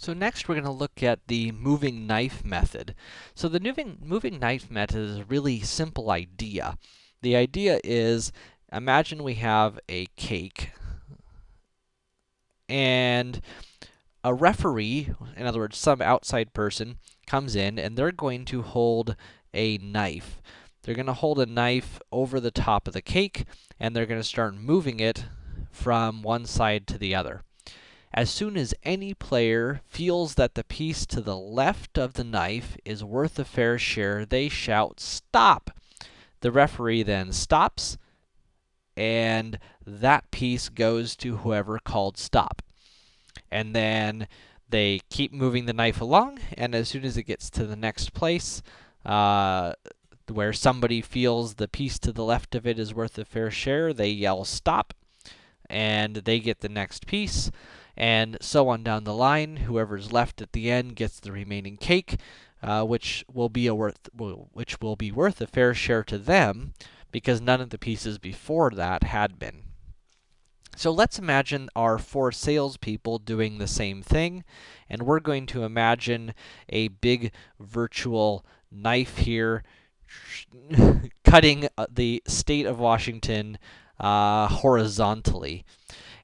So next we're going to look at the moving knife method. So the moving, moving knife method is a really simple idea. The idea is, imagine we have a cake, and a referee, in other words, some outside person, comes in, and they're going to hold a knife. They're going to hold a knife over the top of the cake, and they're going to start moving it from one side to the other. As soon as any player feels that the piece to the left of the knife is worth a fair share, they shout, stop! The referee then stops, and that piece goes to whoever called stop. And then they keep moving the knife along, and as soon as it gets to the next place, uh, where somebody feels the piece to the left of it is worth a fair share, they yell stop, and they get the next piece and so on down the line. Whoever's left at the end gets the remaining cake, uh, which will be a worth which will be worth a fair share to them because none of the pieces before that had been. So let's imagine our four salespeople doing the same thing, and we're going to imagine a big virtual knife here cutting uh, the state of Washington uh, horizontally.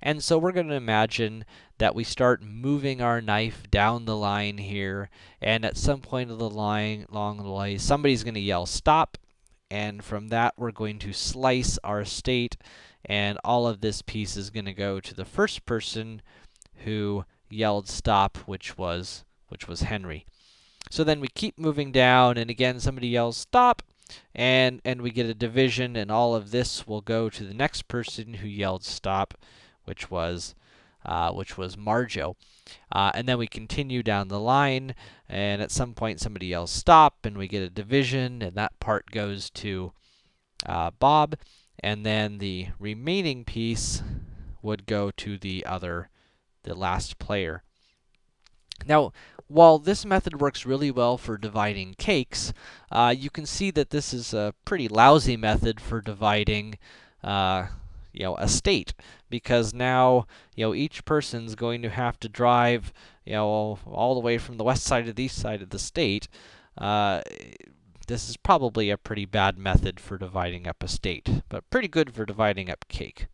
And so we're going to imagine that we start moving our knife down the line here, and at some point of the line, along the line, somebody's going to yell stop, and from that we're going to slice our state, and all of this piece is going to go to the first person who yelled stop, which was which was Henry. So then we keep moving down, and again somebody yells stop, and and we get a division, and all of this will go to the next person who yelled stop, which was uh, which was Marjo. Uh, and then we continue down the line, and at some point somebody yells stop, and we get a division, and that part goes to uh, Bob, and then the remaining piece would go to the other, the last player. Now, while this method works really well for dividing cakes, uh, you can see that this is a pretty lousy method for dividing uh, you know, a state because now, you know, each person's going to have to drive, you know, all the way from the west side to the east side of the state. Uh, this is probably a pretty bad method for dividing up a state, but pretty good for dividing up cake.